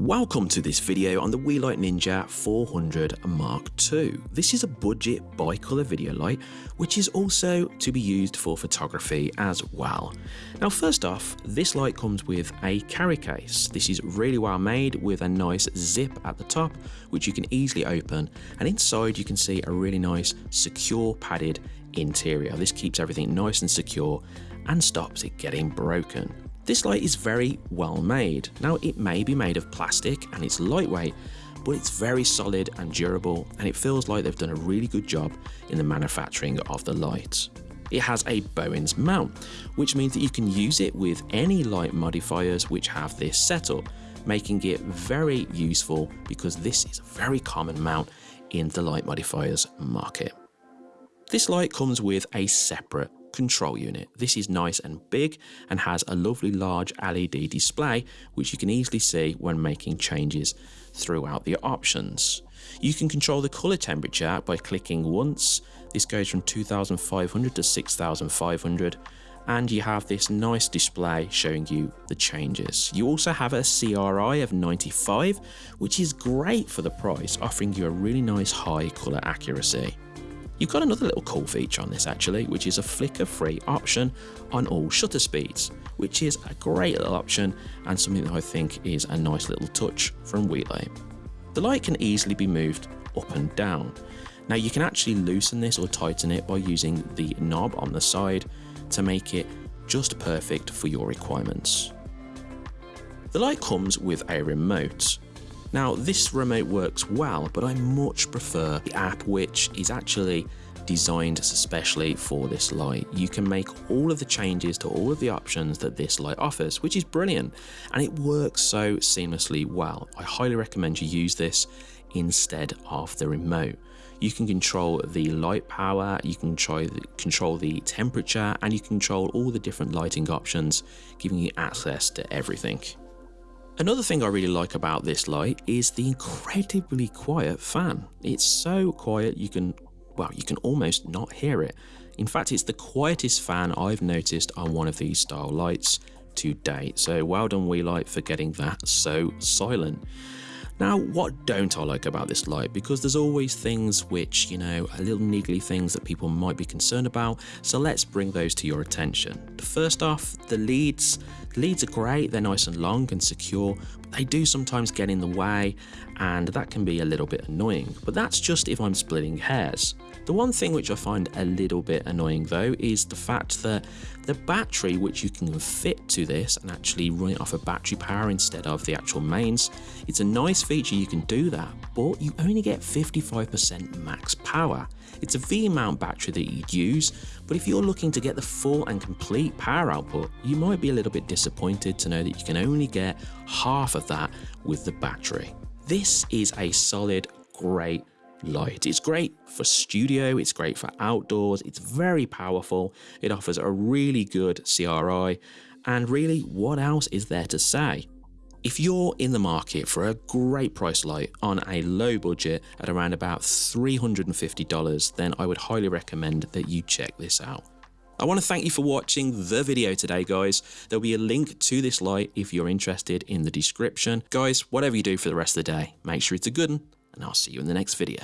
Welcome to this video on the WeLight Ninja 400 Mark II. This is a budget bicolor video light which is also to be used for photography as well. Now first off, this light comes with a carry case. This is really well made with a nice zip at the top which you can easily open and inside you can see a really nice secure padded interior. This keeps everything nice and secure and stops it getting broken. This light is very well made. Now it may be made of plastic and it's lightweight, but it's very solid and durable and it feels like they've done a really good job in the manufacturing of the light. It has a Bowens mount, which means that you can use it with any light modifiers which have this setup, making it very useful because this is a very common mount in the light modifiers market. This light comes with a separate control unit. This is nice and big and has a lovely large LED display which you can easily see when making changes throughout the options. You can control the color temperature by clicking once. This goes from 2500 to 6500 and you have this nice display showing you the changes. You also have a CRI of 95 which is great for the price offering you a really nice high color accuracy. You've got another little cool feature on this actually, which is a flicker free option on all shutter speeds, which is a great little option and something that I think is a nice little touch from WeLight. The light can easily be moved up and down. Now you can actually loosen this or tighten it by using the knob on the side to make it just perfect for your requirements. The light comes with a remote, now this remote works well, but I much prefer the app which is actually designed especially for this light. You can make all of the changes to all of the options that this light offers, which is brilliant, and it works so seamlessly well. I highly recommend you use this instead of the remote. You can control the light power, you can try the, control the temperature, and you control all the different lighting options, giving you access to everything. Another thing I really like about this light is the incredibly quiet fan. It's so quiet you can, well, you can almost not hear it. In fact, it's the quietest fan I've noticed on one of these style lights to date. So well done WeLight for getting that so silent. Now, what don't I like about this light? Because there's always things which, you know, a little niggly things that people might be concerned about, so let's bring those to your attention. First off, the leads. Leads are great, they're nice and long and secure, but they do sometimes get in the way, and that can be a little bit annoying. But that's just if I'm splitting hairs. The one thing which I find a little bit annoying though is the fact that the battery which you can fit to this and actually run it off a of battery power instead of the actual mains, it's a nice feature you can do that, but you only get 55% max power. It's a V-mount battery that you'd use, but if you're looking to get the full and complete power output, you might be a little bit disappointed to know that you can only get half of that with the battery. This is a solid, great light. It's great for studio, it's great for outdoors, it's very powerful, it offers a really good CRI, and really what else is there to say? If you're in the market for a great price light on a low budget at around about $350, then I would highly recommend that you check this out. I want to thank you for watching the video today guys. There'll be a link to this light if you're interested in the description. Guys, whatever you do for the rest of the day, make sure it's a good one and I'll see you in the next video.